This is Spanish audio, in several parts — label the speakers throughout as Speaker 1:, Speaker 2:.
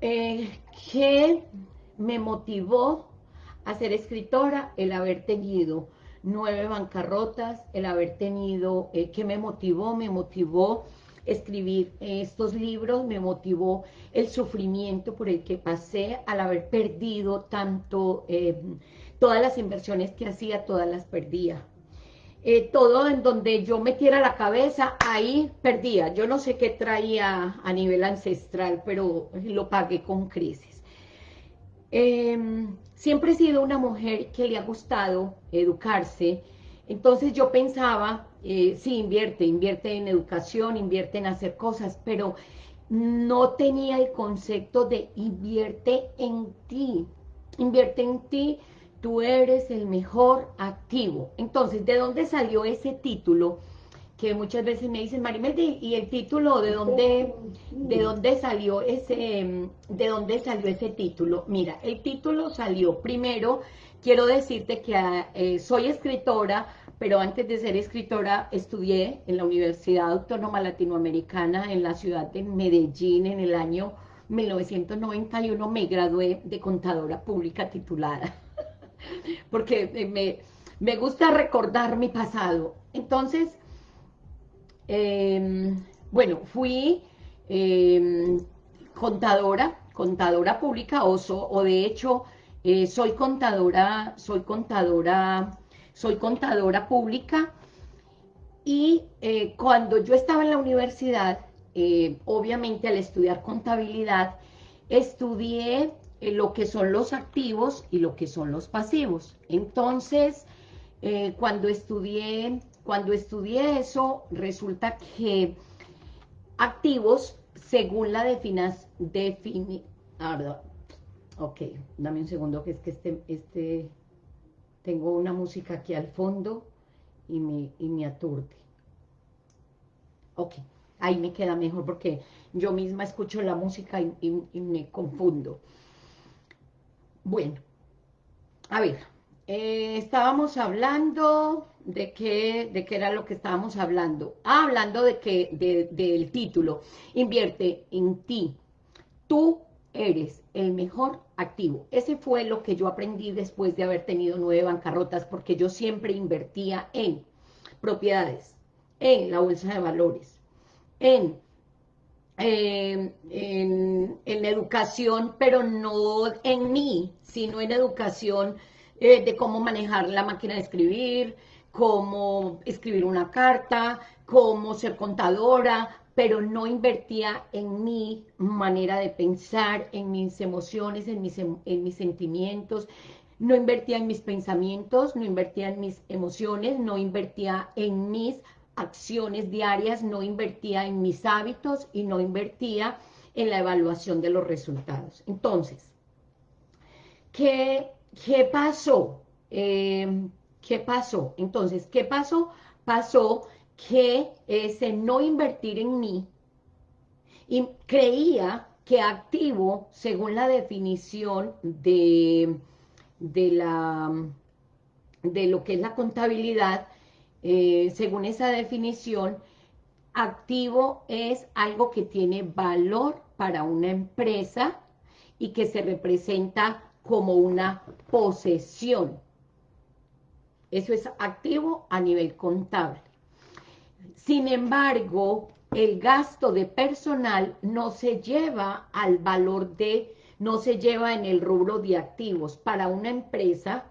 Speaker 1: Eh, ¿Qué me motivó a ser escritora? El haber tenido nueve bancarrotas, el haber tenido, eh, ¿qué me motivó? Me motivó escribir estos libros, me motivó el sufrimiento por el que pasé al haber perdido tanto, eh, todas las inversiones que hacía, todas las perdía. Eh, todo en donde yo metiera la cabeza, ahí perdía. Yo no sé qué traía a nivel ancestral, pero lo pagué con crisis. Em, siempre he sido una mujer que le ha gustado educarse, entonces yo pensaba, eh, sí, invierte, invierte en educación, invierte en hacer cosas, pero no tenía el concepto de invierte en ti, invierte en ti, tú eres el mejor activo. Entonces, ¿de dónde salió ese título? Que muchas veces me dicen, Marimeldi, ¿y el título de dónde, de dónde salió ese, de dónde salió ese título? Mira, el título salió primero Quiero decirte que eh, soy escritora, pero antes de ser escritora estudié en la Universidad Autónoma Latinoamericana en la ciudad de Medellín en el año 1991 me gradué de contadora pública titulada, porque me, me, gusta recordar mi pasado. Entonces, em, bueno, fui em, contadora, contadora pública, o, o de hecho eh, soy contadora, soy contadora, soy contadora pública y eh, cuando yo estaba en la universidad, eh, obviamente al estudiar contabilidad, estudié lo que son los activos y lo que son los pasivos. Entonces, cuando estudié, cuando estudié eso, resulta que activos, según la definición, defini, Ok, dame un segundo, que es que este, este, tengo una música aquí al fondo y me, y me aturde. Ok, ahí me queda mejor porque yo misma escucho la música y, me confundo. Bueno, a ver, eh, estábamos hablando de qué, de qué era lo que estábamos hablando. Ah, hablando de que, del título, invierte en ti. Tú eres el mejor activo. Ese fue lo que yo aprendí después de haber tenido nueve bancarrotas, porque yo siempre invertía en propiedades, en la bolsa de valores, en, em, en, educación, pero no en mí, sino en educación eh, de cómo manejar la máquina de escribir, cómo escribir una carta, cómo ser contadora, pero no invertía en mi manera de pensar, en mis emociones, en mis, em, en mis sentimientos, no invertía en mis pensamientos, no invertía en mis emociones, no invertía en mis acciones diarias, no invertía en mis hábitos y no invertía en la evaluación de los resultados. Entonces, ¿qué, qué pasó? Em, ¿Qué pasó? Entonces, ¿qué pasó? Pasó que ese no invertir en mí y creía que activo, según la definición de, de, la, de lo que es la contabilidad, eh, según esa definición, activo es algo que tiene valor para una empresa y que se representa como una posesión. Eso es activo a nivel contable. Sin embargo, el gasto de personal no se lleva al valor de, no se lleva en el rubro de activos. Para una empresa,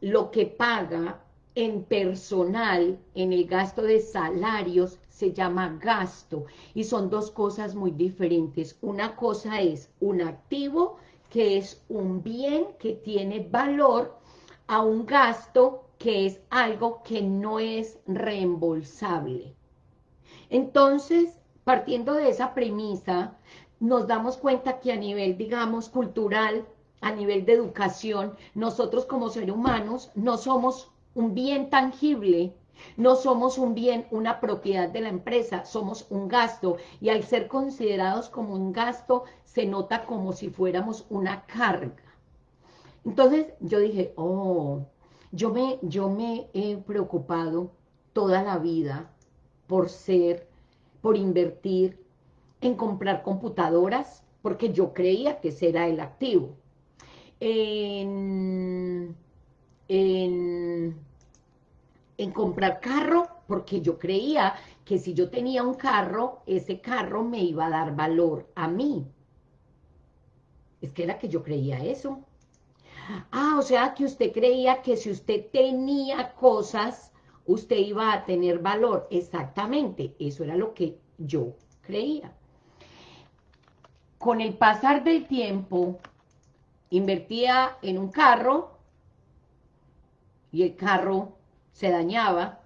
Speaker 1: lo que paga en personal, en el gasto de salarios, se llama gasto. Y son dos cosas muy diferentes. Una cosa es un activo, que es un bien que tiene valor, a un gasto que es algo que no es reembolsable. Entonces, partiendo de esa premisa, nos damos cuenta que a nivel, digamos, cultural, a nivel de educación, nosotros como seres humanos no somos un bien tangible, no somos un bien, una propiedad de la empresa, somos un gasto, y al ser considerados como un gasto, se nota como si fuéramos una carga. Entonces, yo dije, oh, yo me, yo me he preocupado toda la vida por ser, por invertir en comprar computadoras, porque yo creía que ese era el activo. En, en, en comprar carro, porque yo creía que si yo tenía un carro, ese carro me iba a dar valor a mí. Es que era que yo creía eso. Ah, o sea que usted creía que si usted tenía cosas, usted iba a tener valor. Exactamente, eso era lo que yo creía. Con el pasar del tiempo, invertía en un carro y el carro se dañaba,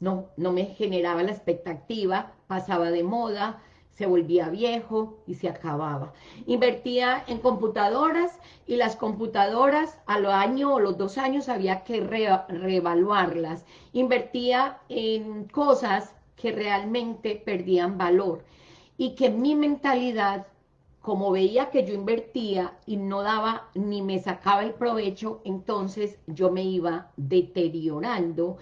Speaker 1: no, no me generaba la expectativa, pasaba de moda, se volvía viejo y se acababa. Invertía en computadoras y las computadoras a lo año o los dos años había que reevaluarlas. Invertía en cosas que realmente perdían valor y que mi mentalidad, como veía que yo invertía y no daba ni me sacaba el provecho, entonces yo me iba deteriorando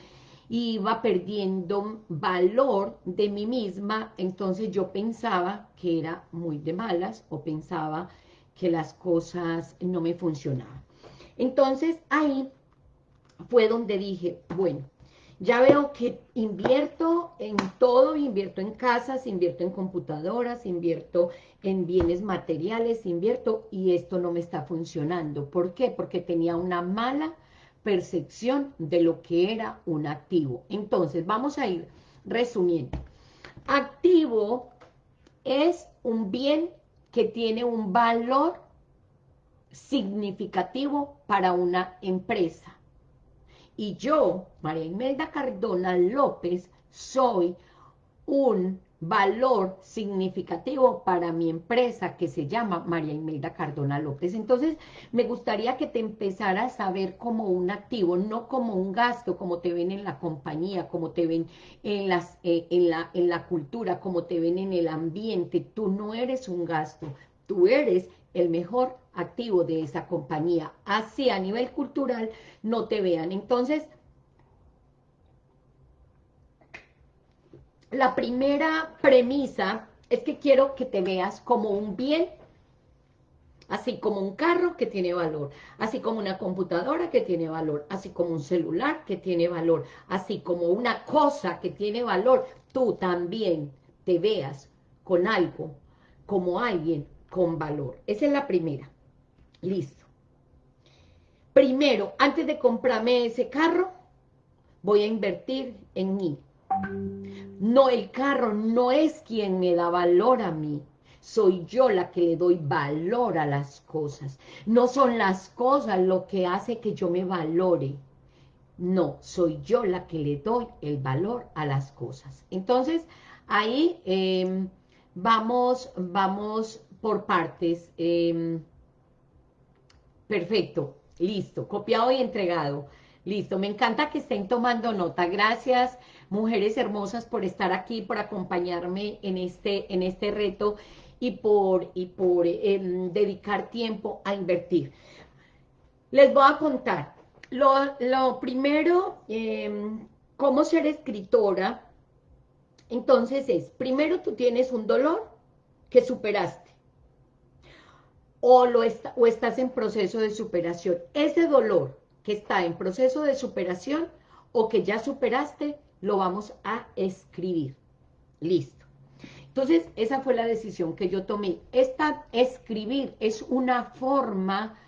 Speaker 1: iba perdiendo valor de mí misma, entonces yo pensaba que era muy de malas o pensaba que las cosas no me funcionaban. Entonces ahí fue donde dije, bueno, ya veo que invierto en todo, invierto en casas, invierto en computadoras, invierto en bienes materiales, invierto y esto no me está funcionando. ¿Por qué? Porque tenía una mala percepción de lo que era un activo. Entonces, vamos a ir resumiendo. Activo es un bien que tiene un valor significativo para una empresa. Y yo, María Imelda Cardona López, soy un valor significativo para mi empresa que se llama María Imelda Cardona López. Entonces, me gustaría que te empezaras a ver como un activo, no como un gasto, como te ven en la compañía, como te ven en, las, eh, en, la, en la cultura, como te ven en el ambiente. Tú no eres un gasto, tú eres el mejor activo de esa compañía. Así a nivel cultural no te vean. Entonces, la primera premisa es que quiero que te veas como un bien, así como un carro que tiene valor, así como una computadora que tiene valor, así como un celular que tiene valor, así como una cosa que tiene valor, tú también te veas con algo, como alguien con valor. Esa es la primera. Listo. Primero, antes de comprarme ese carro, voy a invertir en mí. No, el carro no es quien me da valor a mí. Soy yo la que le doy valor a las cosas. No son las cosas lo que hace que yo me valore. No, soy yo la que le doy el valor a las cosas. Entonces, ahí em, vamos, vamos por partes. Em, perfecto, listo, copiado y entregado. Listo, me encanta que estén tomando nota. Gracias, mujeres hermosas, por estar aquí, por acompañarme en este, en este reto y por, y por em, dedicar tiempo a invertir. Les voy a contar. Lo, primero, em, cómo ser escritora, entonces es, primero tú tienes un dolor que superaste, o, lo o estás en proceso de superación. Ese dolor que está en proceso de superación o que ya superaste, lo vamos a escribir. Listo. Entonces, esa fue la decisión que yo tomé. Esta escribir es una forma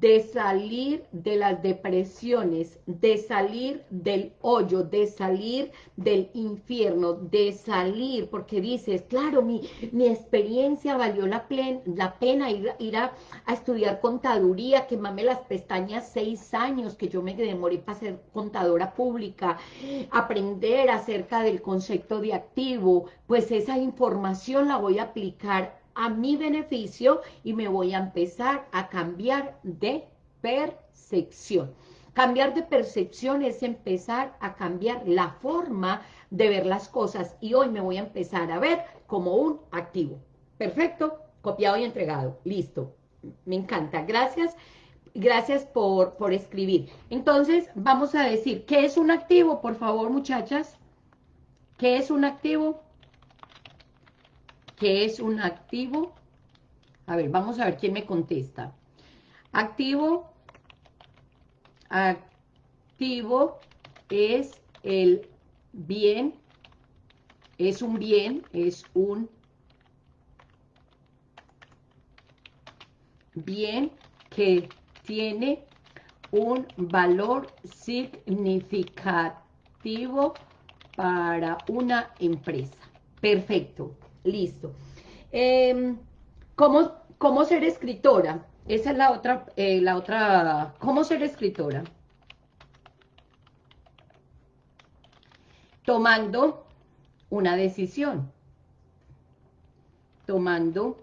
Speaker 1: de salir de las depresiones, de salir del hoyo, de salir del infierno, de salir, porque dices, claro, mi, mi experiencia valió la, la pena ir, a, estudiar contaduría, quemarme las pestañas seis años, que yo me demoré para ser contadora pública, aprender acerca del concepto de activo, pues esa información la voy a aplicar a mi beneficio y me voy a empezar a cambiar de percepción. Cambiar de percepción es empezar a cambiar la forma de ver las cosas y hoy me voy a empezar a ver como un activo. Perfecto, copiado y entregado. Listo, me encanta. Gracias, gracias por, por escribir. Entonces, vamos a decir, ¿qué es un activo? Por favor, muchachas. ¿Qué es un activo? ¿Qué es un activo? A ver, vamos a ver quién me contesta. Activo, activo es el bien, es un bien, es un bien que tiene un valor significativo para una empresa. Perfecto, listo. Em, ¿cómo, ser escritora? Esa es la otra, eh, la otra, ¿cómo ser escritora? Tomando una decisión. Tomando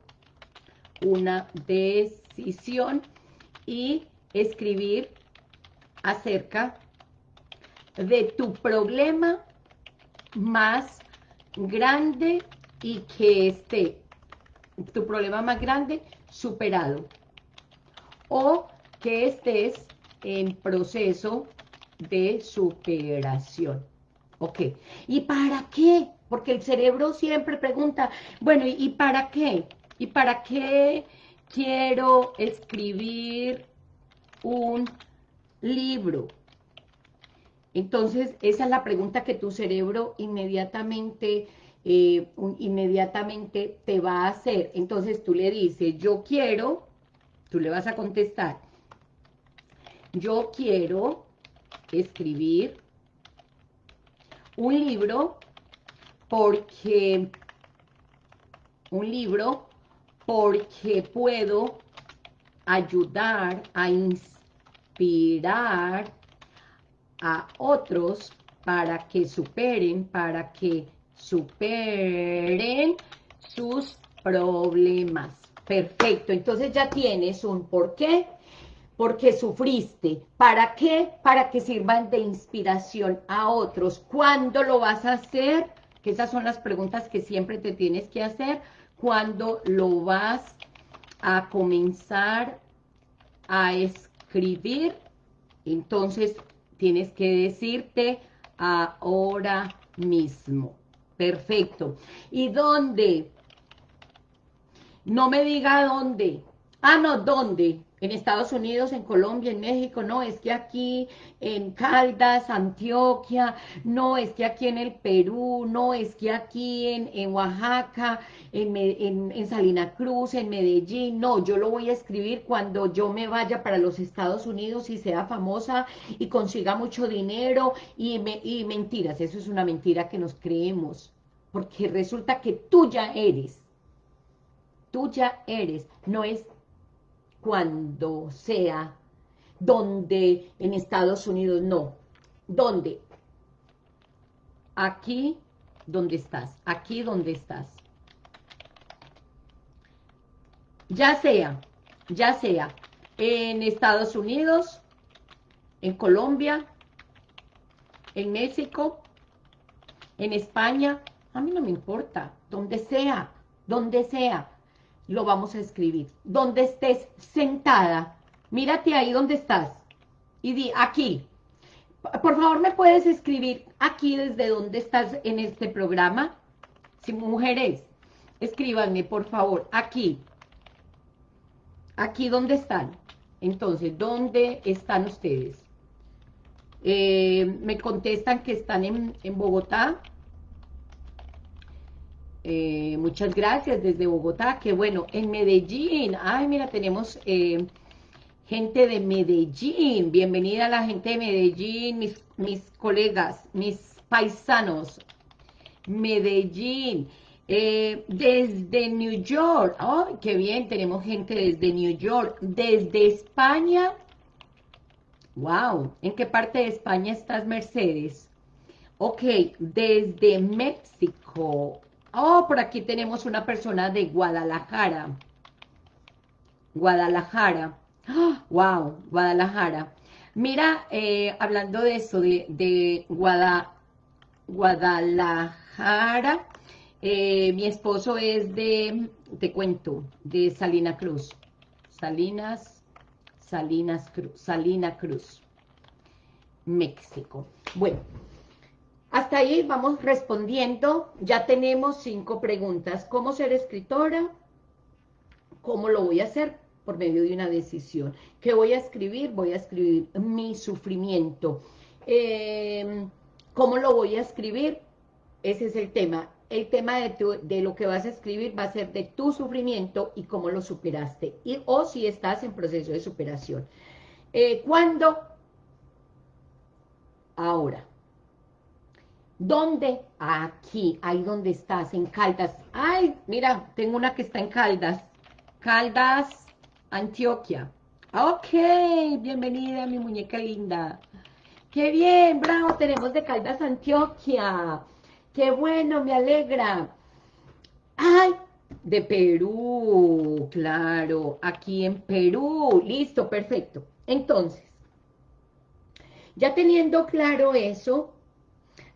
Speaker 1: una decisión y escribir acerca de tu problema más grande y que esté tu problema más grande superado o que estés en proceso de superación. Ok, ¿y para qué? Porque el cerebro siempre pregunta, bueno, ¿y para qué? ¿Y para qué quiero escribir un libro? Entonces, esa es la pregunta que tu cerebro inmediatamente, eh, inmediatamente te va a hacer. Entonces, tú le dices, yo quiero, tú le vas a contestar, yo quiero escribir un libro porque, un libro porque puedo ayudar a inspirar a otros para que superen, para que superen sus problemas. Perfecto, entonces ya tienes un por qué, porque sufriste. ¿Para qué? Para que sirvan de inspiración a otros. ¿Cuándo lo vas a hacer? Que esas son las preguntas que siempre te tienes que hacer. ¿Cuándo lo vas a comenzar a escribir? Entonces, tienes que decirte ahora mismo. Perfecto. ¿Y dónde? No me diga dónde. Ah, no, ¿dónde? En Estados Unidos, en Colombia, en México, no, es que aquí en Caldas, Antioquia, no, es que aquí en el Perú, no, es que aquí en, Oaxaca, en, en, en, Salina Cruz, en Medellín, no, yo lo voy a escribir cuando yo me vaya para los Estados Unidos y sea famosa y consiga mucho dinero y, me, y mentiras, eso es una mentira que nos creemos, porque resulta que tú ya eres, tú ya eres, no es cuando sea, donde en Estados Unidos no, ¿dónde? Aquí donde estás, aquí donde estás. Ya sea, ya sea en Estados Unidos, en Colombia, en México, en España, a mí no me importa, donde sea, donde sea, lo vamos a escribir. Donde estés sentada, mírate ahí donde estás y di aquí. Por favor, ¿me puedes escribir aquí desde donde estás en este programa? Si mujeres, escríbanme, por favor, aquí. Aquí donde están. Entonces, ¿dónde están ustedes? Eh, me contestan que están en, en Bogotá, eh, muchas gracias desde Bogotá, que bueno, en Medellín, ay mira, tenemos eh, gente de Medellín, bienvenida a la gente de Medellín, mis, mis colegas, mis paisanos, Medellín, eh, desde New York, ay, qué bien, tenemos gente desde New York, desde España, wow, ¿en qué parte de España estás, Mercedes? Ok, desde México, Oh, por aquí tenemos una persona de Guadalajara. Guadalajara. wow, Guadalajara. Mira, eh, hablando de eso, de, Guadalajara, eh, mi esposo es de, te cuento, de Salina Cruz. Salinas, Salinas Cruz, Salina Cruz, México. Bueno, hasta ahí vamos respondiendo, ya tenemos cinco preguntas. ¿Cómo ser escritora? ¿Cómo lo voy a hacer? Por medio de una decisión. ¿Qué voy a escribir? Voy a escribir mi sufrimiento. Eh, ¿Cómo lo voy a escribir? Ese es el tema. El tema de, de, lo que vas a escribir va a ser de tu sufrimiento y cómo lo superaste. Y, o si estás en proceso de superación. Eh, ¿Cuándo? Ahora. ¿Dónde? Aquí, ahí donde estás, en Caldas. Ay, mira, tengo una que está en Caldas. Caldas, Antioquia. Ok, bienvenida mi muñeca linda. Qué bien, bravo, tenemos de Caldas, Antioquia. Qué bueno, me alegra. Ay, de Perú, claro, aquí en Perú. Listo, perfecto. Entonces, ya teniendo claro eso,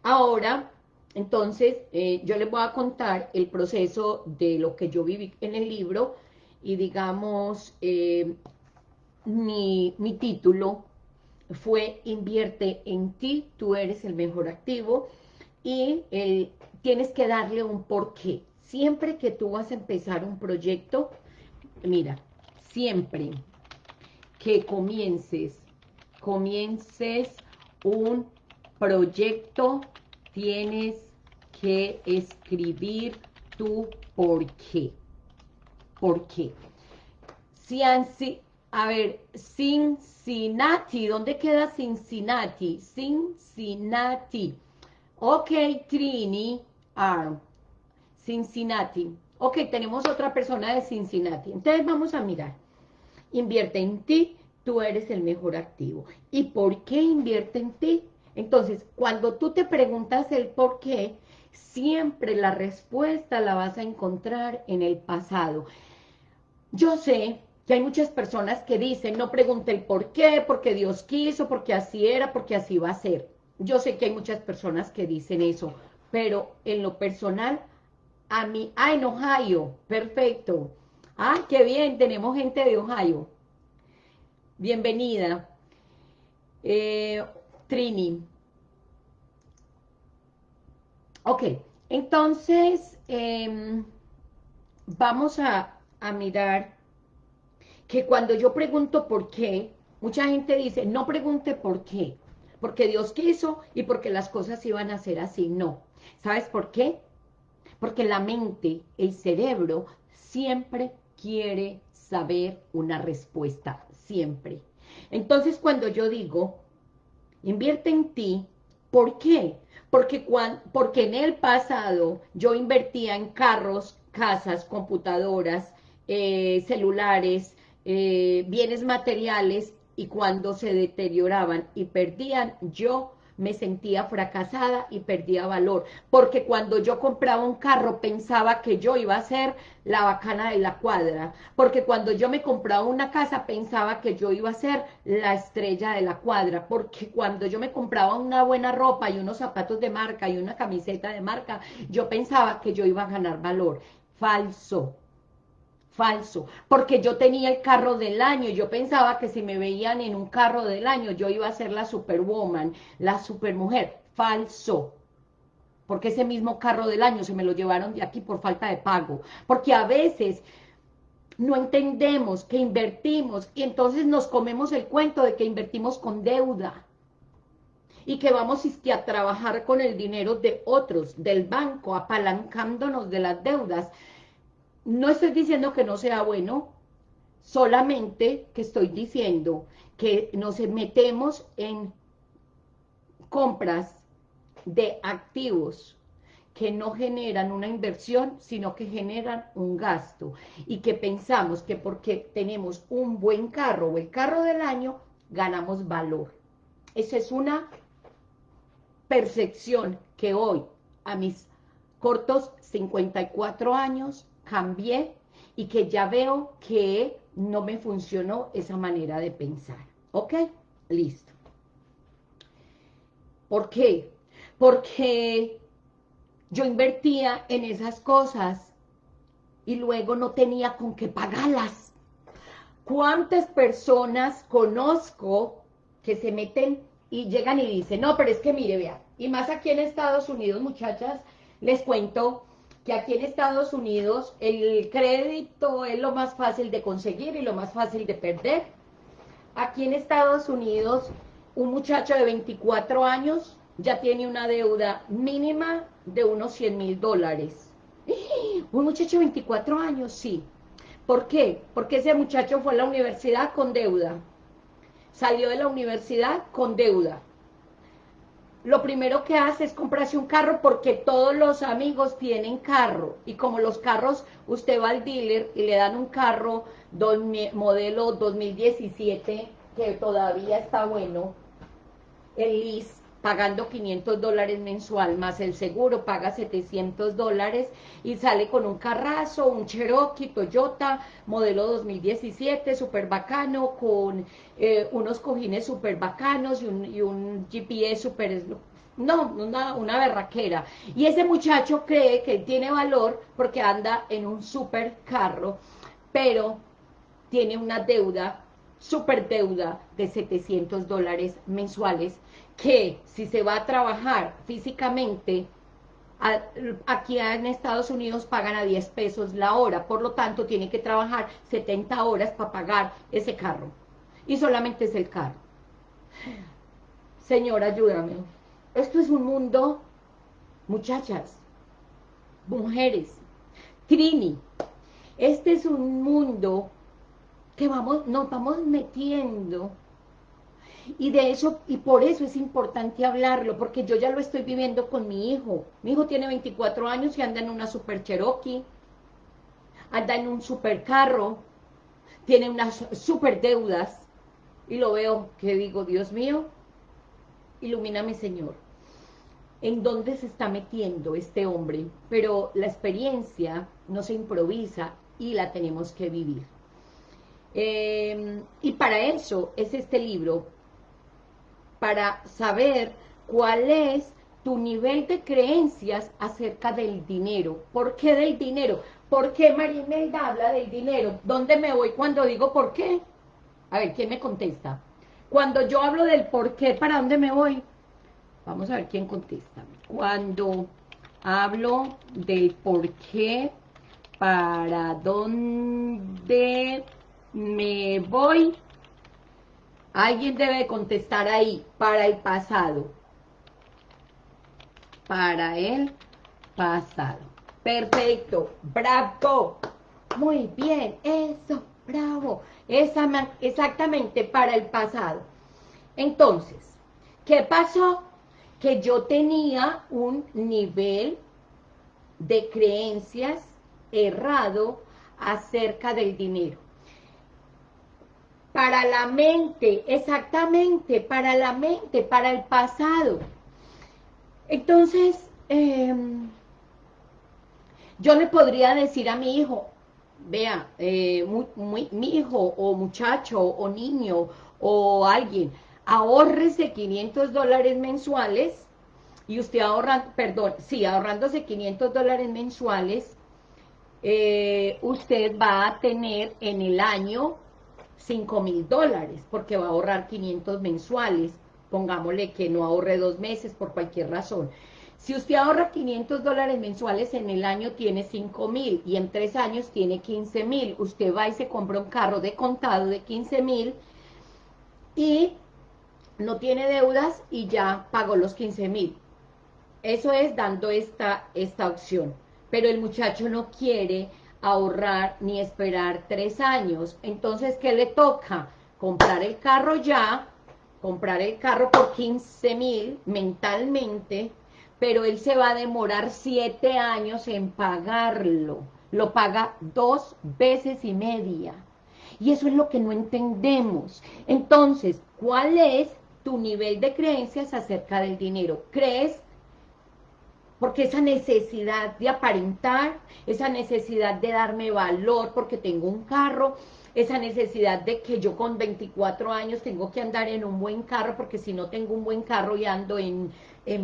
Speaker 1: Ahora, entonces, eh, yo les voy a contar el proceso de lo que yo viví en el libro y digamos, eh, mi, título fue Invierte en ti, tú eres el mejor activo y eh, tienes que darle un porqué. Siempre que tú vas a empezar un proyecto, mira, siempre que comiences, comiences un proyecto tienes que escribir tu por qué. ¿Por qué? a ver, Cincinnati, ¿dónde queda Cincinnati? Cincinnati. Ok, Trini, R. Cincinnati. Ok, tenemos otra persona de Cincinnati. Entonces vamos a mirar. Invierte en ti, tú eres el mejor activo. ¿Y por qué invierte en ti? Entonces, cuando tú te preguntas el por qué, siempre la respuesta la vas a encontrar en el pasado. Yo sé que hay muchas personas que dicen, no pregunte el por qué, porque Dios quiso, porque así era, porque así va a ser. Yo sé que hay muchas personas que dicen eso, pero en lo personal, a mí, ah, en Ohio, perfecto. Ah, qué bien, tenemos gente de Ohio. Bienvenida. Eh, Trini. Ok, entonces em, vamos a, a mirar que cuando yo pregunto por qué, mucha gente dice, no pregunte por qué, porque Dios quiso y porque las cosas iban a ser así. No, ¿sabes por qué? Porque la mente, el cerebro, siempre quiere saber una respuesta, siempre. Entonces cuando yo digo, invierte en ti, ¿por qué? Porque, porque en el pasado yo invertía en carros, casas, computadoras, eh, celulares, eh, bienes materiales, y cuando se deterioraban y perdían, yo me sentía fracasada y perdía valor, porque cuando yo compraba un carro pensaba que yo iba a ser la bacana de la cuadra, porque cuando yo me compraba una casa pensaba que yo iba a ser la estrella de la cuadra, porque cuando yo me compraba una buena ropa y unos zapatos de marca y una camiseta de marca, yo pensaba que yo iba a ganar valor. Falso, falso, porque yo tenía el carro del año, yo pensaba que si me veían en un carro del año, yo iba a ser la superwoman, la supermujer, falso, porque ese mismo carro del año se me lo llevaron de aquí por falta de pago, porque a veces no entendemos que invertimos y entonces nos comemos el cuento de que invertimos con deuda, y que vamos a trabajar con el dinero de otros, del banco, apalancándonos de las deudas, no estoy diciendo que no sea bueno, solamente que estoy diciendo que nos metemos en compras de activos que no generan una inversión, sino que generan un gasto, y que pensamos que porque tenemos un buen carro o el carro del año, ganamos valor. Esa es una percepción que hoy, a mis cortos 54 años, cambié y que ya veo que no me funcionó esa manera de pensar. ¿Ok? Listo. ¿Por qué? Porque yo invertía en esas cosas y luego no tenía con qué pagarlas. ¿Cuántas personas conozco que se meten y llegan y dicen, no, pero es que mire, vea, y más aquí en Estados Unidos, muchachas, les cuento que aquí en Estados Unidos el crédito es lo más fácil de conseguir y lo más fácil de perder. Aquí en Estados Unidos, un muchacho de 24 años ya tiene una deuda mínima de unos 100 mil dólares. Un muchacho de 24 años, sí. ¿Por qué? Porque ese muchacho fue a la universidad con deuda. Salió de la universidad con deuda lo primero que hace es comprarse un carro porque todos los amigos tienen carro. Y como los carros, usted va al dealer y le dan un carro modelo 2017 que todavía está bueno, el lease, pagando 500 dólares mensual, más el seguro paga 700 dólares y sale con un carrazo, un Cherokee, Toyota, modelo 2017, súper bacano, con eh, unos cojines súper bacanos y un, y un GPS súper no, una, una berraquera. Y ese muchacho cree que tiene valor porque anda en un super carro, pero tiene una deuda, super deuda de 700 dólares mensuales que si se va a trabajar físicamente, aquí en Estados Unidos pagan a 10 pesos la hora, por lo tanto tiene que trabajar 70 horas para pagar ese carro. Y solamente es el carro. Señor, ayúdame. Esto es un mundo, muchachas, mujeres, Trini, este es un mundo que vamos, nos vamos metiendo y de eso, y por eso es importante hablarlo, porque yo ya lo estoy viviendo con mi hijo. Mi hijo tiene 24 años y anda en una super Cherokee, anda en un super carro, tiene unas super deudas, y lo veo que digo, Dios mío, ilumíname Señor. ¿En dónde se está metiendo este hombre? Pero la experiencia no se improvisa y la tenemos que vivir. Eh, y para eso es este libro, para saber cuál es tu nivel de creencias acerca del dinero. ¿Por qué del dinero? ¿Por qué Marimelda habla del dinero? ¿Dónde me voy cuando digo por qué? A ver, ¿quién me contesta? Cuando yo hablo del por qué, ¿para dónde me voy? Vamos a ver quién contesta. Cuando hablo del por qué, ¿para dónde me voy? Alguien debe contestar ahí, para el pasado. Para el pasado. Perfecto, bravo. Muy bien, eso, bravo. Esa, exactamente, para el pasado. Entonces, ¿qué pasó? Que yo tenía un nivel de creencias errado acerca del dinero para la mente, exactamente, para la mente, para el pasado. Entonces, em, yo le podría decir a mi hijo, vea, eh, mi hijo o muchacho o niño o alguien, ahorrese 500 dólares mensuales y usted ahorra, perdón, sí, ahorrándose 500 dólares mensuales, eh, usted va a tener en el año 5 mil dólares, porque va a ahorrar 500 mensuales, pongámosle que no ahorre dos meses por cualquier razón. Si usted ahorra 500 dólares mensuales en el año, tiene 5 mil, y en tres años tiene 15 mil. Usted va y se compra un carro de contado de 15 mil, y no tiene deudas, y ya pagó los 15 mil. Eso es dando esta, esta opción. Pero el muchacho no quiere ahorrar ni esperar tres años. Entonces, ¿qué le toca? Comprar el carro ya, comprar el carro por 15 mil mentalmente, pero él se va a demorar siete años en pagarlo. Lo paga dos veces y media. Y eso es lo que no entendemos. Entonces, ¿cuál es tu nivel de creencias acerca del dinero? ¿Crees porque esa necesidad de aparentar, esa necesidad de darme valor porque tengo un carro, esa necesidad de que yo con 24 años tengo que andar en un buen carro, porque si no tengo un buen carro y ando en,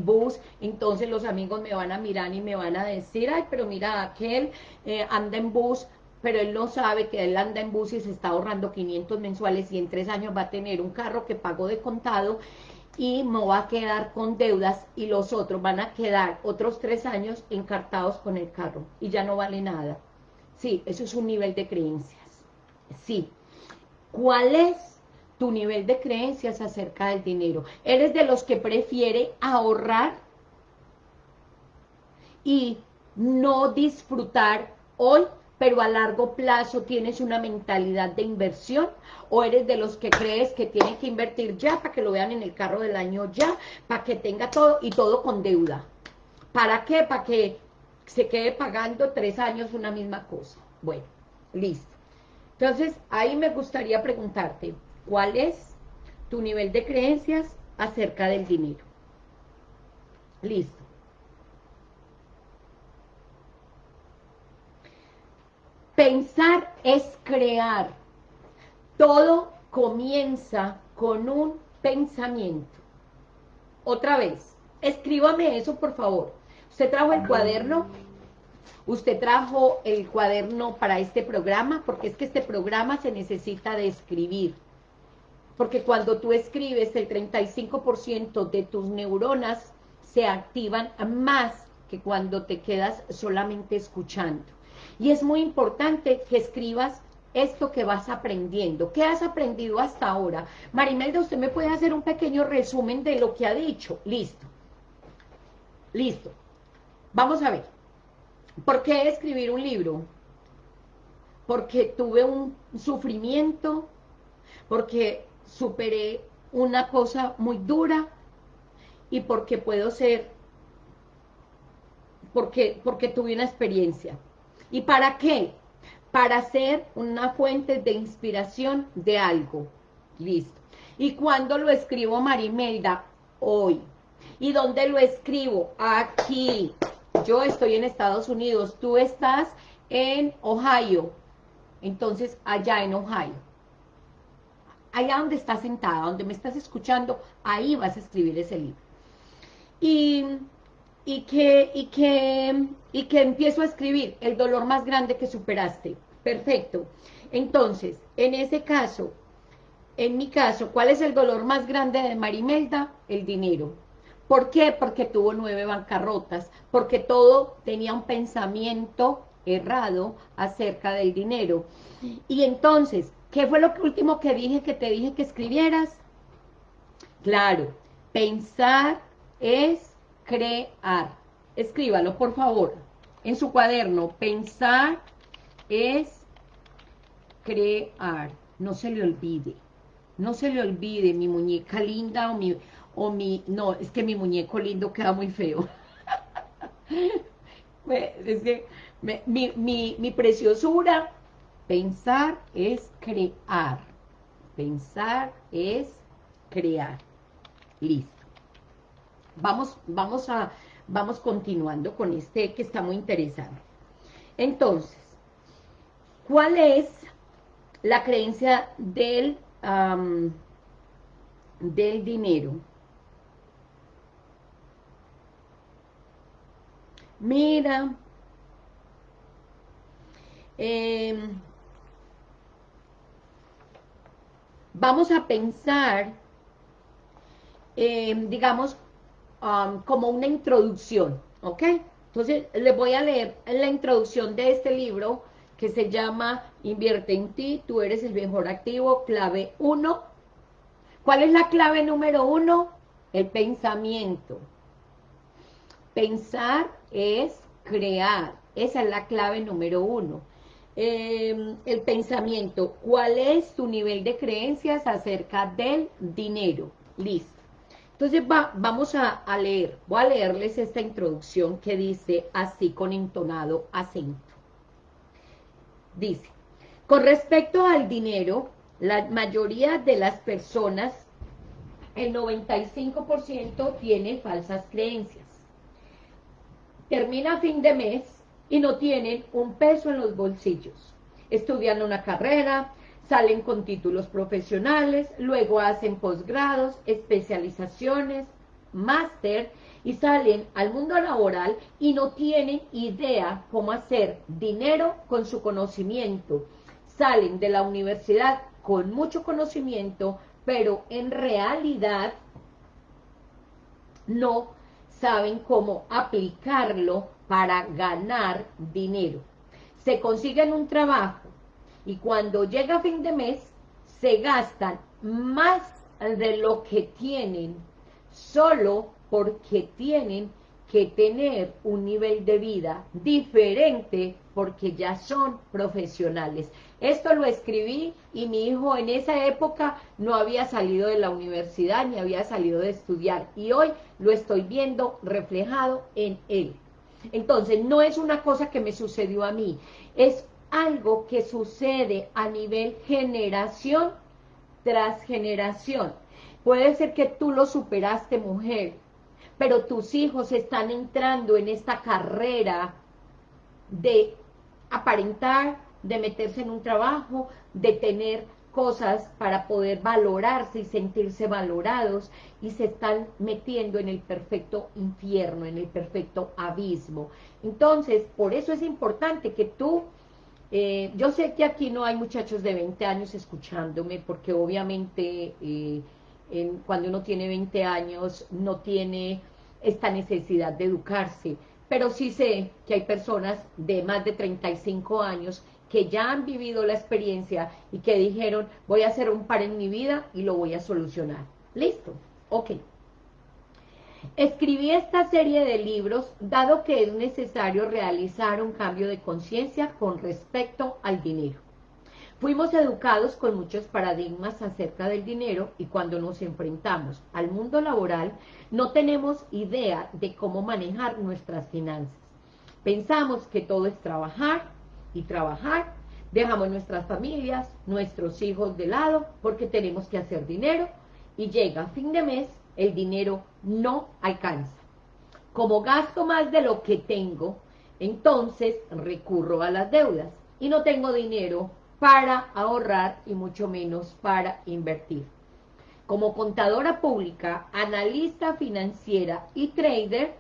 Speaker 1: bus, entonces los amigos me van a mirar y me van a decir, ay, pero mira, aquel eh, anda en bus, pero él no sabe que él anda en bus y se está ahorrando 500 mensuales y en tres años va a tener un carro que pagó de contado y me voy a quedar con deudas y los otros van a quedar otros tres años encartados con el carro y ya no vale nada. Sí, eso es un nivel de creencias. Sí. ¿Cuál es tu nivel de creencias acerca del dinero? ¿Eres de los que prefiere ahorrar y no disfrutar hoy pero a largo plazo tienes una mentalidad de inversión o eres de los que crees que tienen que invertir ya para que lo vean en el carro del año ya, para que tenga todo y todo con deuda. ¿Para qué? Para que se quede pagando tres años una misma cosa. Bueno, listo. Entonces, ahí me gustaría preguntarte, ¿cuál es tu nivel de creencias acerca del dinero? Listo. Pensar es crear. Todo comienza con un pensamiento. Otra vez, escríbame eso por favor. ¿Usted trajo el cuaderno? ¿Usted trajo el cuaderno para este programa? Porque es que este programa se necesita de escribir. Porque cuando tú escribes, el 35% de tus neuronas se activan más que cuando te quedas solamente escuchando. Y es muy importante que escribas esto que vas aprendiendo. ¿Qué has aprendido hasta ahora? Marimelda, ¿usted me puede hacer un pequeño resumen de lo que ha dicho? Listo. Listo. Vamos a ver. ¿Por qué escribir un libro? Porque tuve un sufrimiento, porque superé una cosa muy dura y porque puedo ser, porque, porque tuve una experiencia. ¿Y para qué? Para ser una fuente de inspiración de algo. Listo. ¿Y cuándo lo escribo, Marimelda? Hoy. ¿Y dónde lo escribo? Aquí. Yo estoy en Estados Unidos, tú estás en Ohio. Entonces, allá en Ohio. Allá donde estás sentada, donde me estás escuchando, ahí vas a escribir ese libro. Y y que, y que, y que empiezo a escribir el dolor más grande que superaste. Perfecto. Entonces, en ese caso, en mi caso, ¿cuál es el dolor más grande de Marimelda? El dinero. ¿Por qué? Porque tuvo nueve bancarrotas, porque todo tenía un pensamiento errado acerca del dinero. Y entonces, ¿qué fue lo último que dije que te dije que escribieras? Claro, pensar es crear. Escríbalo, por favor, en su cuaderno. Pensar es crear. No se le olvide. No se le olvide mi muñeca linda o mi... O mi no, es que mi muñeco lindo queda muy feo. es que mi, mi, mi preciosura, pensar es crear. Pensar es crear. Listo. Vamos, vamos, a, vamos continuando con este que está muy interesante. Entonces, ¿cuál es la creencia del, del dinero? Mira, em, vamos a pensar, em, digamos, Como una introducción, ¿ok? Entonces, les voy a leer la introducción de este libro que se llama Invierte en ti, tú eres el mejor activo, clave 1. ¿Cuál es la clave número 1? El pensamiento. Pensar es crear, esa es la clave número 1. Em, el pensamiento, ¿cuál es tu nivel de creencias acerca del dinero? Listo. Entonces vamos a, leer, voy a leerles esta introducción que dice así con entonado acento. Dice, con respecto al dinero, la mayoría de las personas, el 95% tiene falsas creencias. Termina fin de mes y no tienen un peso en los bolsillos. Estudian una carrera, salen con títulos profesionales, luego hacen posgrados, especializaciones, máster y salen al mundo laboral y no tienen idea cómo hacer dinero con su conocimiento. Salen de la universidad con mucho conocimiento, pero en realidad no saben cómo aplicarlo para ganar dinero. Se consiguen un trabajo y cuando llega fin de mes se gastan más de lo que tienen solo porque tienen que tener un nivel de vida diferente porque ya son profesionales. Esto lo escribí y mi hijo en esa época no había salido de la universidad ni había salido de estudiar y hoy lo estoy viendo reflejado en él. Entonces, no es una cosa que me sucedió a mí, es algo que sucede a nivel generación tras generación. Puede ser que tú lo superaste, mujer, pero tus hijos están entrando en esta carrera de aparentar, de meterse en un trabajo, de tener cosas para poder valorarse y sentirse valorados y se están metiendo en el perfecto infierno, en el perfecto abismo. Entonces, por eso es importante que tú, eh, yo sé que aquí no hay muchachos de 20 años escuchándome, porque obviamente eh, cuando uno tiene 20 años no tiene esta necesidad de educarse, pero sí sé que hay personas de más de 35 años que ya han vivido la experiencia y que dijeron, voy a hacer un par en mi vida y lo voy a solucionar. ¿Listo? Ok. Escribí esta serie de libros dado que es necesario realizar un cambio de conciencia con respecto al dinero. Fuimos educados con muchos paradigmas acerca del dinero y cuando nos enfrentamos al mundo laboral no tenemos idea de cómo manejar nuestras finanzas. Pensamos que todo es trabajar, y trabajar, dejamos nuestras familias, nuestros hijos de lado, porque tenemos que hacer dinero, y llega fin de mes, el dinero no alcanza. Como gasto más de lo que tengo, entonces recurro a las deudas, y no tengo dinero para ahorrar y mucho menos para invertir. Como contadora pública, analista financiera y trader,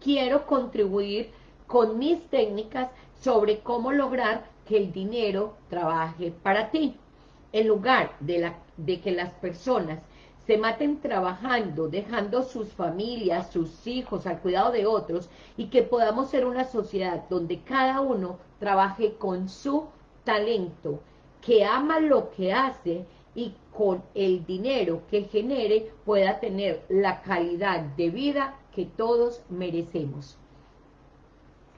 Speaker 1: quiero contribuir con mis técnicas sobre cómo lograr que el dinero trabaje para ti. En lugar de, la, de que las personas se maten trabajando, dejando sus familias, sus hijos al cuidado de otros, y que podamos ser una sociedad donde cada uno trabaje con su talento, que ama lo que hace y con el dinero que genere pueda tener la calidad de vida que todos merecemos.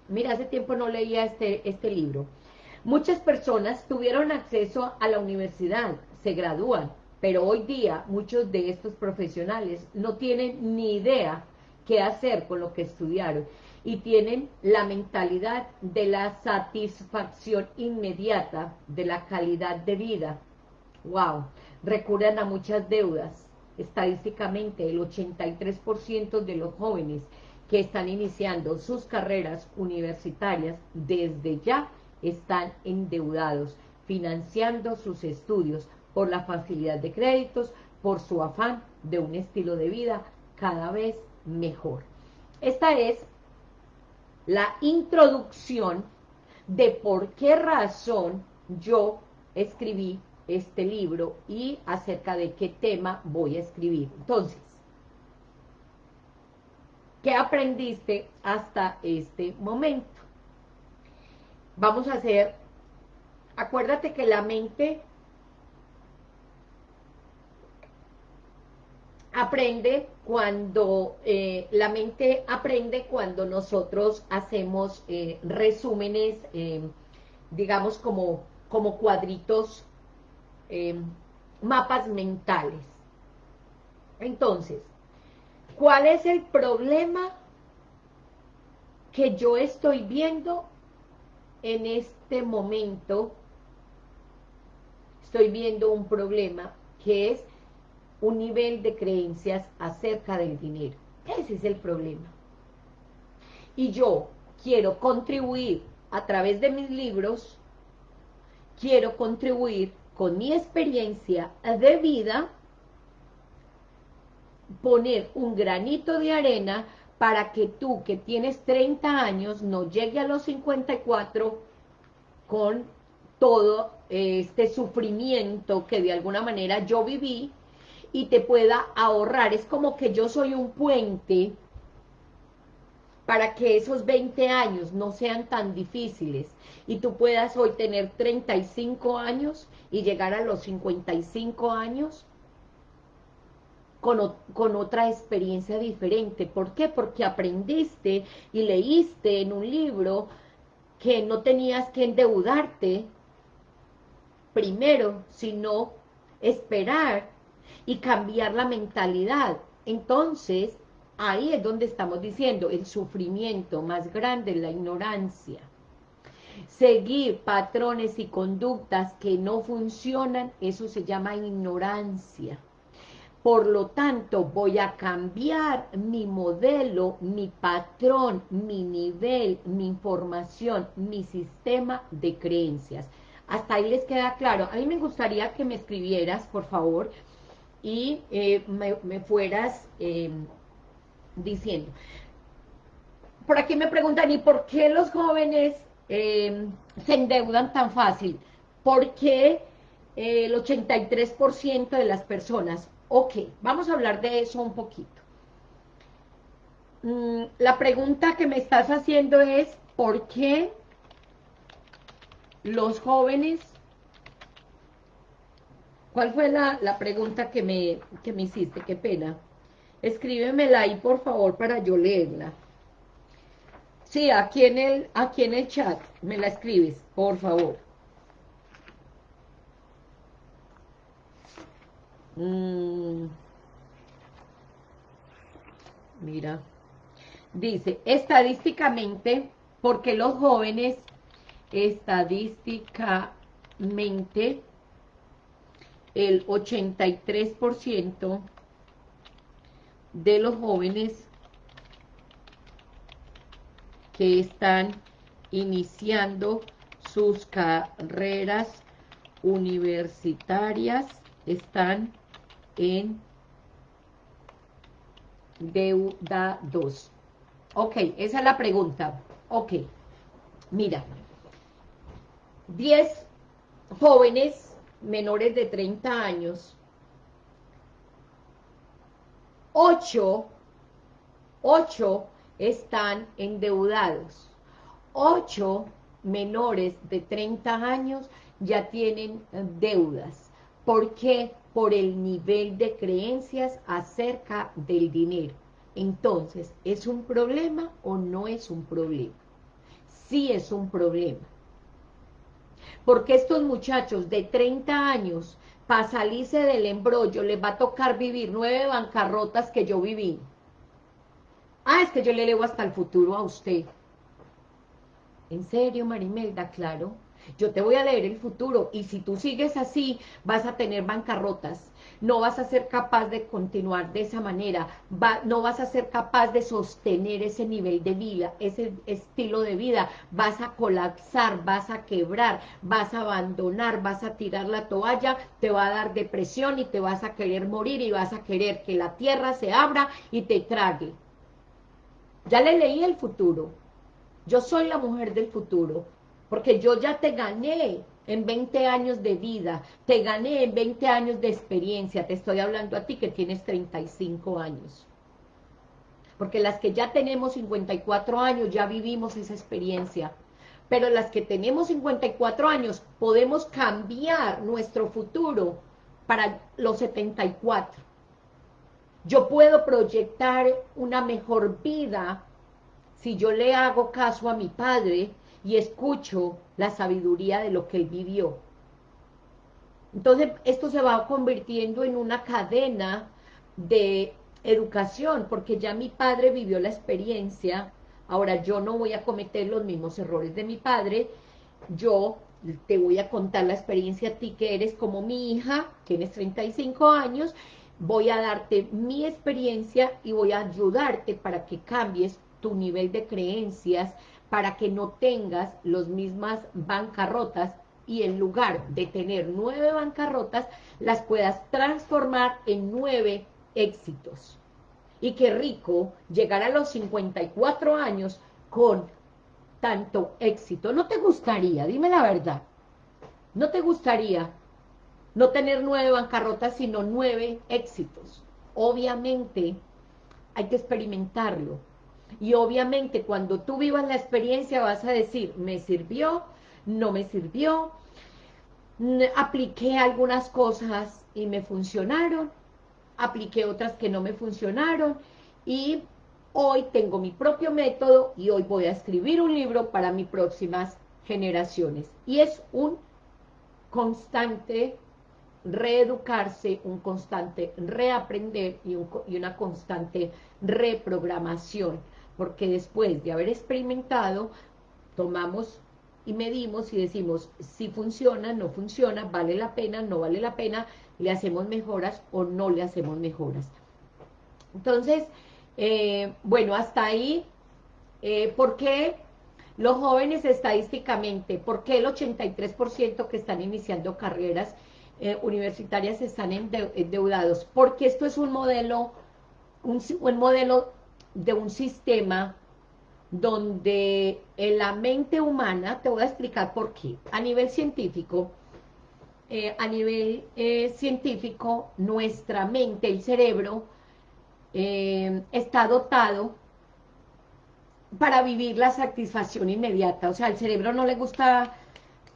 Speaker 1: Mira, hace tiempo no leía este, este libro. Muchas personas tuvieron acceso a la universidad, se gradúan, pero hoy día muchos de estos profesionales no tienen ni idea qué hacer con lo que estudiaron y tienen la mentalidad de la satisfacción inmediata de la calidad de vida. ¡Wow! Recurren a muchas deudas. Estadísticamente, el 83% de los jóvenes que están iniciando sus carreras universitarias desde ya están endeudados, financiando sus estudios por la facilidad de créditos, por su afán de un estilo de vida cada vez mejor. Esta es la introducción de por qué razón yo escribí este libro y acerca de qué tema voy a escribir. Entonces, ¿Qué aprendiste hasta este momento? Vamos a hacer, acuérdate que la mente aprende cuando, eh, la mente aprende cuando nosotros hacemos eh, resúmenes, eh, digamos como, como cuadritos, mapas mentales. Entonces, ¿Cuál es el problema que yo estoy viendo en este momento? Estoy viendo un problema que es un nivel de creencias acerca del dinero. Ese es el problema. Y yo quiero contribuir a través de mis libros, quiero contribuir con mi experiencia de vida poner un granito de arena para que tú que tienes 30 años no llegue a los 54 con todo este sufrimiento que de alguna manera yo viví y te pueda ahorrar. Es como que yo soy un puente para que esos 20 años no sean tan difíciles y tú puedas hoy tener 35 años y llegar a los 55 años con, con, otra experiencia diferente. ¿Por qué? Porque aprendiste y leíste en un libro que no tenías que endeudarte primero, sino esperar y cambiar la mentalidad. Entonces, ahí es donde estamos diciendo, el sufrimiento más grande es la ignorancia. Seguir patrones y conductas que no funcionan, eso se llama ignorancia. Por lo tanto, voy a cambiar mi modelo, mi patrón, mi nivel, mi información, mi sistema de creencias. Hasta ahí les queda claro. A mí me gustaría que me escribieras, por favor, y eh, me, fueras em, diciendo. Por aquí me preguntan, ¿y por qué los jóvenes em, se endeudan tan fácil? ¿Por qué eh, el 83% de las personas Ok, vamos a hablar de eso un poquito. Mm, la pregunta que me estás haciendo es, ¿por qué los jóvenes... ¿Cuál fue la, pregunta que me, que me hiciste? Qué pena. Escríbemela ahí, por favor, para yo leerla. Sí, aquí en el, aquí en el chat me la escribes, por favor. Mm. Mira. Dice, estadísticamente, porque los jóvenes, estadísticamente, el 83% de los jóvenes que están iniciando sus carreras universitarias están en deuda 2. Ok, esa es la pregunta. Ok, mira, 10 jóvenes menores de 30 años, 8, 8 están endeudados, 8 menores de 30 años ya tienen deudas. ¿Por qué? por el nivel de creencias acerca del dinero. Entonces, ¿es un problema o no es un problema? Sí es un problema. Porque estos muchachos de 30 años, para salirse del embrollo, les va a tocar vivir nueve bancarrotas que yo viví. Ah, es que yo le leo hasta el futuro a usted. ¿En serio, Marimelda? Claro. Yo te voy a leer el futuro y si tú sigues así, vas a tener bancarrotas. No vas a ser capaz de continuar de esa manera. no vas a ser capaz de sostener ese nivel de vida, ese estilo de vida. Vas a colapsar, vas a quebrar, vas a abandonar, vas a tirar la toalla, te va a dar depresión y te vas a querer morir y vas a querer que la tierra se abra y te trague. Ya le leí el futuro. Yo soy la mujer del futuro porque yo ya te gané en 20 años de vida, te gané en 20 años de experiencia, te estoy hablando a ti que tienes 35 años. Porque las que ya tenemos 54 años ya vivimos esa experiencia, pero las que tenemos 54 años podemos cambiar nuestro futuro para los 74. Yo puedo proyectar una mejor vida si yo le hago caso a mi padre, y escucho la sabiduría de lo que él vivió. Entonces, esto se va convirtiendo en una cadena de educación, porque ya mi padre vivió la experiencia, ahora yo no voy a cometer los mismos errores de mi padre, yo te voy a contar la experiencia a ti que eres como mi hija, tienes 35 años, voy a darte mi experiencia y voy a ayudarte para que cambies tu nivel de creencias, para que no tengas las mismas bancarrotas y en lugar de tener nueve bancarrotas, las puedas transformar en nueve éxitos. Y qué rico llegar a los 54 años con tanto éxito. ¿No te gustaría? Dime la verdad. ¿No te gustaría no tener nueve bancarrotas, sino nueve éxitos. Obviamente hay que experimentarlo. Y obviamente cuando tú vivas la experiencia vas a decir, me sirvió, no me sirvió, apliqué algunas cosas y me funcionaron, apliqué otras que no me funcionaron y hoy tengo mi propio método y hoy voy a escribir un libro para mis próximas generaciones. Y es un constante reeducarse, un constante reaprender y, una constante reprogramación, porque después de haber experimentado, tomamos y medimos y decimos si funciona, no funciona, vale la pena, no vale la pena, le hacemos mejoras o no le hacemos mejoras. Entonces, eh, bueno, hasta ahí, eh, ¿por qué los jóvenes estadísticamente, por qué el 83% que están iniciando carreras eh, universitarias están endeudados, porque esto es un modelo, un, modelo de un sistema donde en la mente humana, te voy a explicar por qué, a nivel científico, eh, a nivel eh, científico, nuestra mente, el cerebro, está dotado para vivir la satisfacción inmediata, o sea, al cerebro no le gusta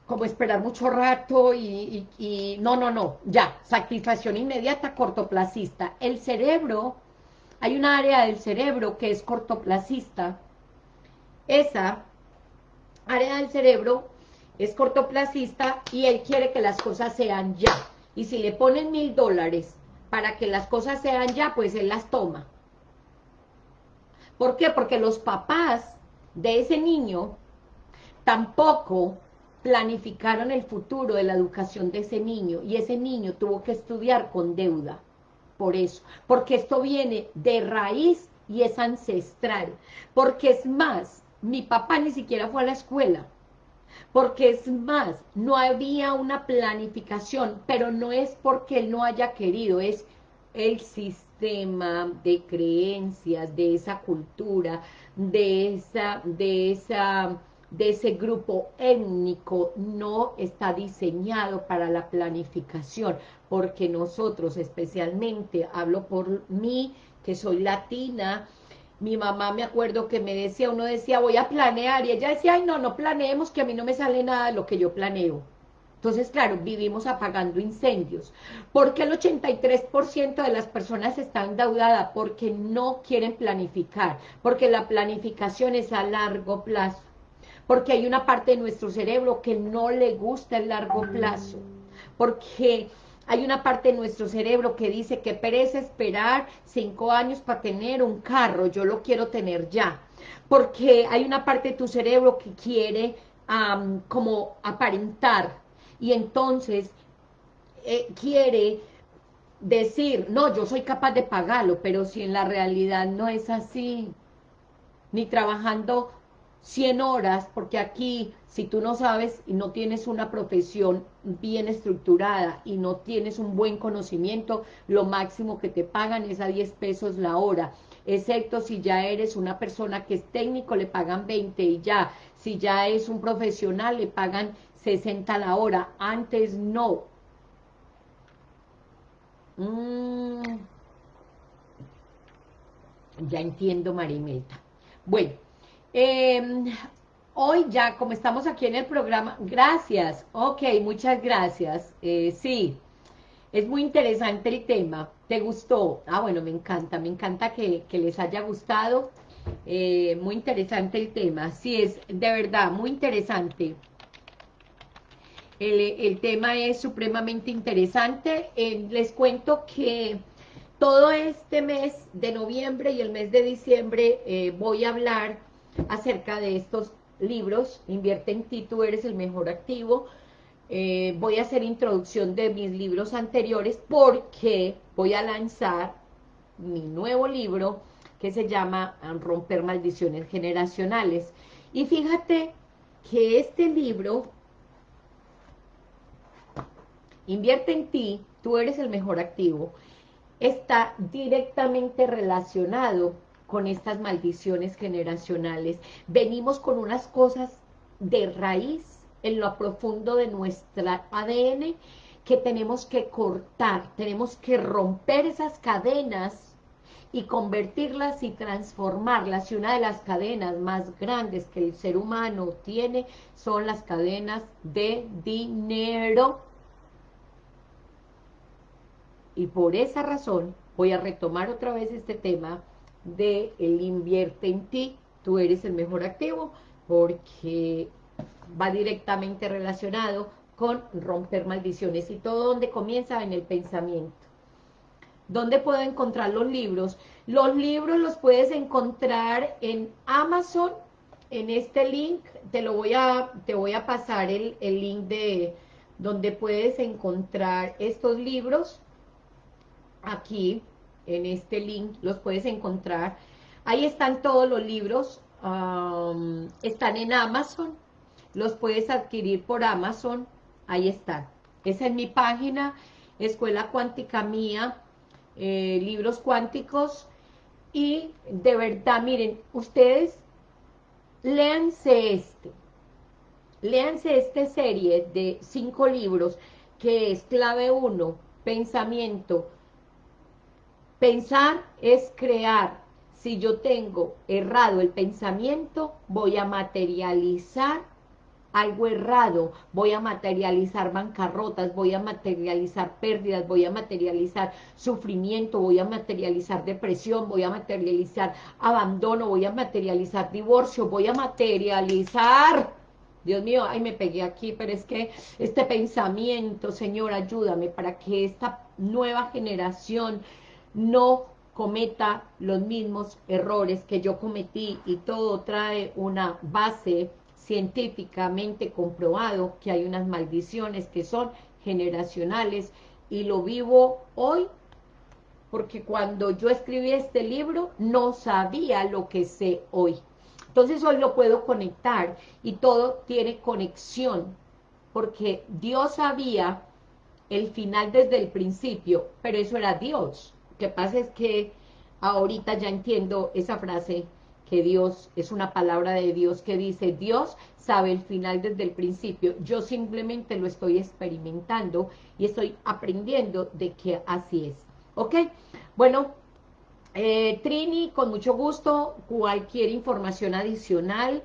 Speaker 1: como esperar mucho rato y, no, no, no, ya, satisfacción inmediata, cortoplacista. El cerebro, hay una área del cerebro que es cortoplacista. Esa área del cerebro es cortoplacista y él quiere que las cosas sean ya. Y si le ponen mil dólares para que las cosas sean ya, pues él las toma. ¿Por qué? Porque los papás de ese niño tampoco planificaron el futuro de la educación de ese niño y ese niño tuvo que estudiar con deuda. Por eso, porque esto viene de raíz y es ancestral. Porque es más, mi papá ni siquiera fue a la escuela. Porque es más, no había una planificación, pero no es porque él no haya querido, es el sistema de creencias, de esa cultura, de esa, de esa de ese grupo étnico no está diseñado para la planificación, porque nosotros especialmente, hablo por mí, que soy latina, mi mamá me acuerdo que me decía, uno decía, voy a planear, y ella decía, ay no, no planeemos, que a mí no me sale nada de lo que yo planeo. Entonces, claro, vivimos apagando incendios. porque el 83% de las personas están endeudadas? Porque no quieren planificar, porque la planificación es a largo plazo porque hay una parte de nuestro cerebro que no le gusta el largo plazo, porque hay una parte de nuestro cerebro que dice que perece esperar cinco años para tener un carro, yo lo quiero tener ya, porque hay una parte de tu cerebro que quiere como aparentar, y entonces eh, quiere decir, no, yo soy capaz de pagarlo, pero si en la realidad no es así, ni trabajando 100 horas, porque aquí, si tú no sabes y no tienes una profesión bien estructurada y no tienes un buen conocimiento, lo máximo que te pagan es a 10 pesos la hora, excepto si ya eres una persona que es técnico, le pagan 20 y ya, si ya es un profesional, le pagan 60 la hora, antes no. Mm. Ya entiendo, Marimeta. Bueno, Em, hoy ya, como estamos aquí en el programa, gracias, ok, muchas gracias, eh, sí, es muy interesante el tema, ¿te gustó? Ah, bueno, me encanta, me encanta que, les haya gustado, eh, muy interesante el tema, sí, es de verdad muy interesante. El, tema es supremamente interesante, eh, les cuento que todo este mes de noviembre y el mes de diciembre voy a hablar acerca de estos libros, Invierte en ti, tú eres el mejor activo, eh, voy a hacer introducción de mis libros anteriores porque voy a lanzar mi nuevo libro que se llama Romper Maldiciones Generacionales. Y fíjate que este libro, Invierte en ti, tú eres el mejor activo, está directamente relacionado con estas maldiciones generacionales. Venimos con unas cosas de raíz en lo profundo de nuestra ADN que tenemos que cortar, tenemos que romper esas cadenas y convertirlas y transformarlas. Y una de las cadenas más grandes que el ser humano tiene son las cadenas de dinero. Y por esa razón voy a retomar otra vez este tema de el invierte en ti, tú eres el mejor activo, porque va directamente relacionado con romper maldiciones. Y todo donde comienza en el pensamiento. ¿Dónde puedo encontrar los libros? Los libros los puedes encontrar en Amazon, en este link, te lo voy a, te voy a pasar el, el link de donde puedes encontrar estos libros, aquí, en este link, los puedes encontrar, ahí están todos los libros, están en Amazon, los puedes adquirir por Amazon, ahí están. Esa es mi página, Escuela Cuántica Mía, eh, Libros Cuánticos, y de verdad, miren, ustedes léanse este, léanse esta serie de cinco libros, que es clave uno, pensamiento. Pensar es crear, si yo tengo errado el pensamiento, voy a materializar algo errado, voy a materializar bancarrotas, voy a materializar pérdidas, voy a materializar sufrimiento, voy a materializar depresión, voy a materializar abandono, voy a materializar divorcio, voy a materializar... Dios mío, ay, me pegué aquí, pero es que este pensamiento, Señor, ayúdame para que esta nueva generación no cometa los mismos errores que yo cometí y todo trae una base científicamente comprobado que hay unas maldiciones que son generacionales y lo vivo hoy porque cuando yo escribí este libro no sabía lo que sé hoy. Entonces hoy lo puedo conectar y todo tiene conexión porque Dios sabía el final desde el principio, pero eso era Dios que pasa es que ahorita ya entiendo esa frase que Dios, es una palabra de Dios que dice, Dios sabe el final desde el principio, yo simplemente lo estoy experimentando y estoy aprendiendo de que así es, ¿ok? Bueno, eh, Trini, con mucho gusto, cualquier información adicional,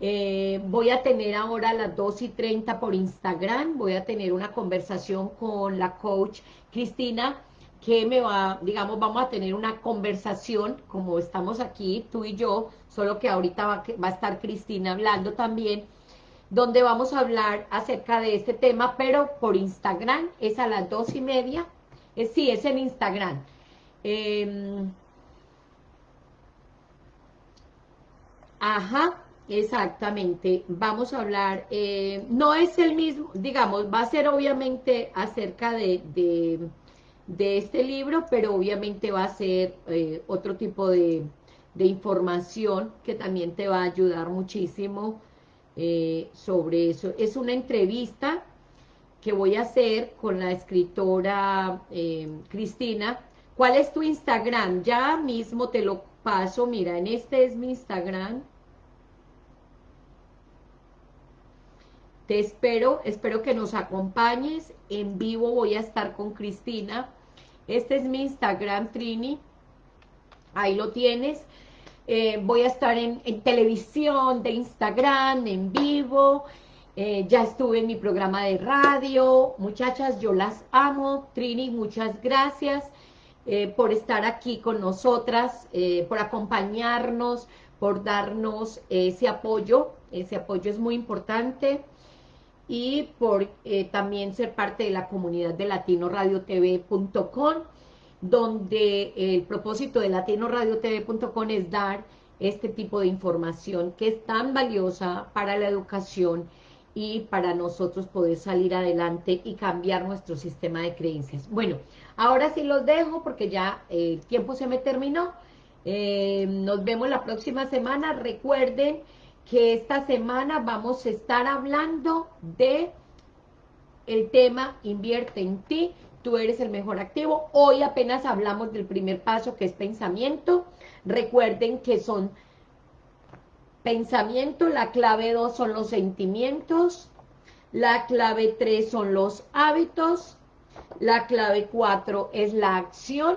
Speaker 1: eh, voy a tener ahora a las 2 y 30 por Instagram, voy a tener una conversación con la coach Cristina, que me va, digamos, vamos a tener una conversación, como estamos aquí, tú y yo, solo que ahorita va, va, a estar Cristina hablando también, donde vamos a hablar acerca de este tema, pero por Instagram, es a las dos y media, es, sí, es en Instagram. Eh, ajá, exactamente, vamos a hablar, eh, no es el mismo, digamos, va a ser obviamente acerca de de este libro, pero obviamente va a ser eh, otro tipo de, información que también te va a ayudar muchísimo eh, sobre eso. Es una entrevista que voy a hacer con la escritora eh, Cristina. ¿Cuál es tu Instagram? Ya mismo te lo paso, mira, en este es mi Instagram. Espero, espero que nos acompañes. En vivo voy a estar con Cristina este es mi Instagram, Trini. Ahí lo tienes. Eh, voy a estar en, televisión, de Instagram, en vivo. Eh, ya estuve en mi programa de radio. Muchachas, yo las amo. Trini, muchas gracias eh, por estar aquí con nosotras, por acompañarnos, por darnos ese apoyo. Ese apoyo es muy importante y por eh, también ser parte de la comunidad de latinoradiotv.com, donde el propósito de latinoradiotv.com es dar este tipo de información que es tan valiosa para la educación y para nosotros poder salir adelante y cambiar nuestro sistema de creencias. Bueno, ahora sí los dejo porque ya el tiempo se me terminó. Eh, nos vemos la próxima semana. Recuerden que esta semana vamos a estar hablando de el tema invierte en ti, tú eres el mejor activo. Hoy apenas hablamos del primer paso que es pensamiento. Recuerden que son pensamiento, la clave dos son los sentimientos. la clave 3 son los hábitos, la clave 4 es la acción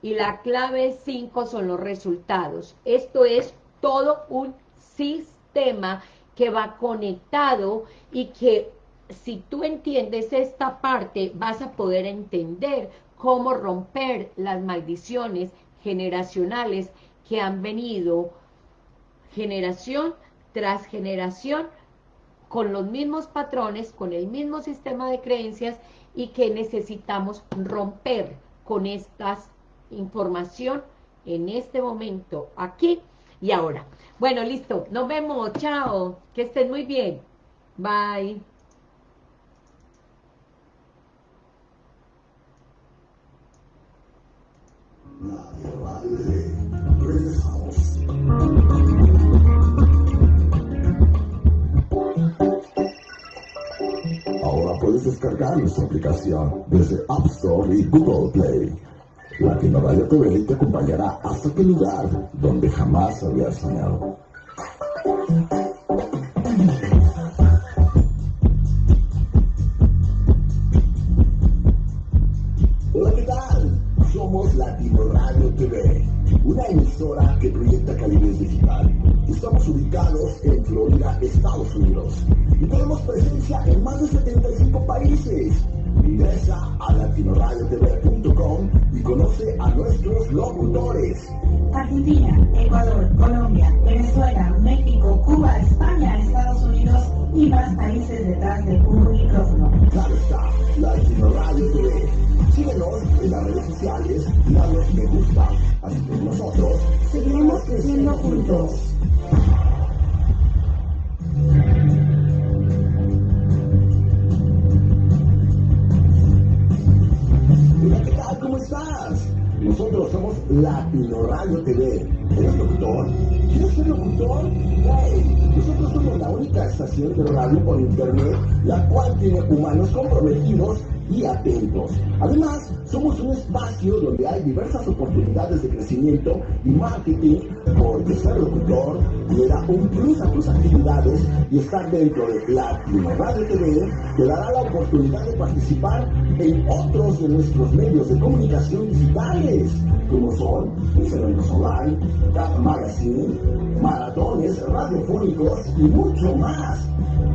Speaker 1: y la clave 5 son los resultados. Esto es todo un sistema que va conectado y que si tú entiendes esta parte vas a poder entender cómo romper las maldiciones generacionales que han venido generación tras generación con los mismos patrones, con el mismo sistema de creencias y que necesitamos romper con esta información en este momento, aquí y ahora. Bueno, listo, nos vemos, chao, que estén muy bien, bye.
Speaker 2: Ahora puedes descargar nuestra aplicación desde App Store y Google Play. Latino Radio TV te acompañará hasta aquel lugar donde jamás habías soñado. Hola, ¿qué tal? Somos Latino Radio TV, una emisora que proyecta calidez digital. Estamos ubicados en Florida, Estados Unidos, y tenemos presencia en más de 75 países. Ingresa a latinoradiotv.com conoce a nuestros locutores.
Speaker 3: Argentina, Ecuador, Colombia, Venezuela, México, Cuba, España, Estados Unidos y más países detrás del un micrófono.
Speaker 2: Claro está, Latino Radio TV. Síguenos en las redes sociales y danos me gusta. Así que nosotros
Speaker 3: Seguiremos creciendo juntos.
Speaker 2: ¿Cómo estás? Nosotros somos Latino Radio TV. ¿Eres locutor? ¿Quieres ser locutor? Hey, nosotros somos la única estación de radio por internet la cual tiene humanos comprometidos y atentos. Además, somos un espacio donde hay diversas oportunidades de crecimiento y marketing, porque ser locutor le da un plus a tus actividades y estar dentro de Latino Radio TV te dará la oportunidad de participar en otros de nuestros medios de comunicación digitales, como son Eventos Online, Magazine, maratones radiofónicos y mucho más.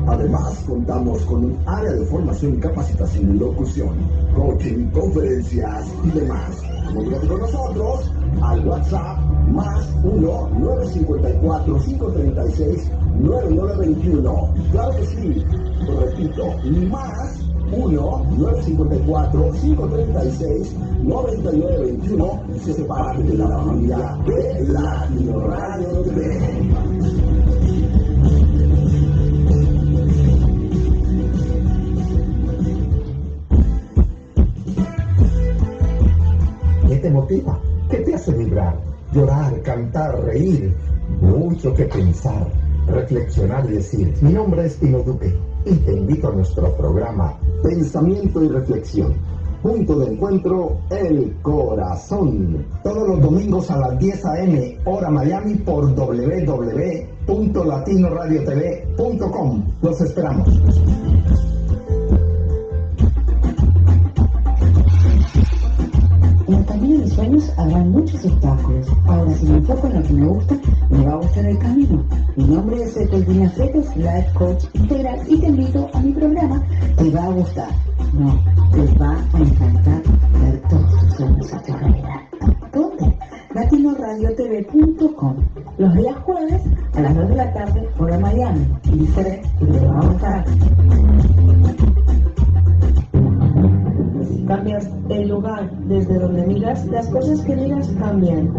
Speaker 2: Además, contamos con un área de formación capacitación en locución, coaching, conferencias y demás. Comunícate con nosotros al WhatsApp más 1-954-536-9921. Claro que sí, lo repito, más 1-954-536-9921 y se parte de la familia de Latino Radio TV.
Speaker 4: Te motiva? ¿Qué te hace vibrar? Llorar, cantar, reír, mucho que pensar, reflexionar y decir. Mi nombre es Tino Duque y te invito a nuestro programa Pensamiento y Reflexión. Punto de encuentro, el corazón. Todos los domingos a las 10 a.m. hora Miami por www.latinoradiotv.com. Los esperamos.
Speaker 3: En el camino de mis sueños habrán muchos obstáculos. Ahora, si me enfoco en lo que me gusta, me va a gustar el camino. Mi nombre es Etelvina Freitas, Life Coach Integral, y te invito a mi programa. Te va a gustar. No, te va a encantar ver todos tus sueños tu realidad. ¿Dónde? latinoradiotv.com Los días jueves a las 2 de la tarde, hora Miami. Y que te va a gustar. Cambias el lugar desde donde miras, las cosas que miras cambian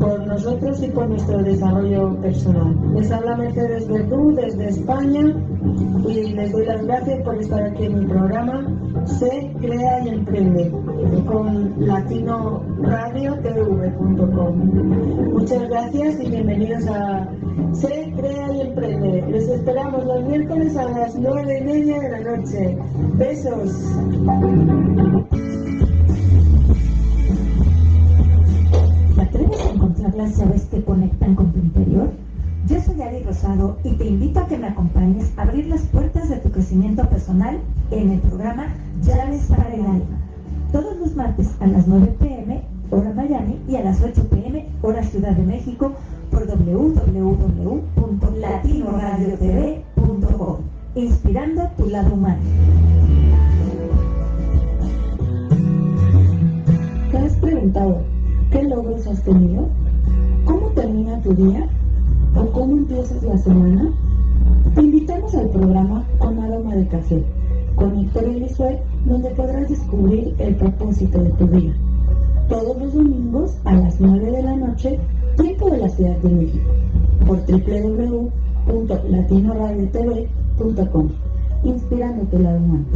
Speaker 3: por nosotros y por nuestro desarrollo personal. Les habla Mercedes Verdú desde España y les doy las gracias por estar aquí en mi programa Se Crea y Emprende con latinoradiotv.com. Muchas gracias y bienvenidos a Se Crea y Emprende. Les esperamos los miércoles a las nueve y media de la noche. Besos.
Speaker 5: ¿Te atreves a encontrar las llaves que conectan con tu interior? Yo soy Ari Rosado y te invito a que me acompañes a abrir las puertas de tu crecimiento personal en el programa Llaves para el Alma. Todos los martes a las 9 pm, hora Miami, y a las 8 pm, hora Ciudad de México, por www.latinoradiotv.com. Inspirando tu lado humano.
Speaker 3: ¿Te has preguntado qué logros has tenido? ¿Cómo termina tu día? ¿O cómo empiezas la semana? Te invitamos al programa Con Aroma de Café, con Héctor Elisuet, donde podrás descubrir el propósito de tu vida. Todos los domingos a las 9 de la noche, tiempo de la Ciudad de México, por www.latinoradiotv.com, inspirando tu lado humano.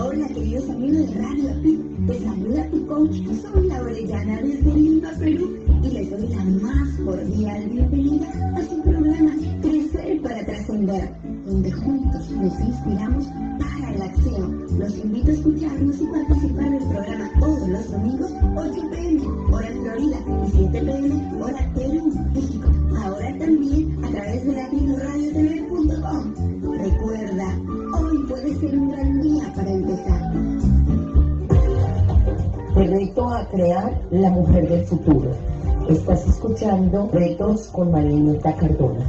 Speaker 6: Hola queridos amigos de Radio te saluda tu coach, soy la Orellana desde Lima, Perú y les doy la más cordial bienvenida a su programa Crecer para Trascender, donde juntos nos inspiramos para la acción. Los invito a escucharnos y participar del programa todos los domingos, 8 pm, hora Florida, y 7 pm, hora Perú, México. Ahora también a través de latinoradiotv.com. Recuerda, hoy puede ser un gran día para empezar.
Speaker 3: Te reto a crear la mujer del futuro. Estás escuchando Retos con Marinita Cardona.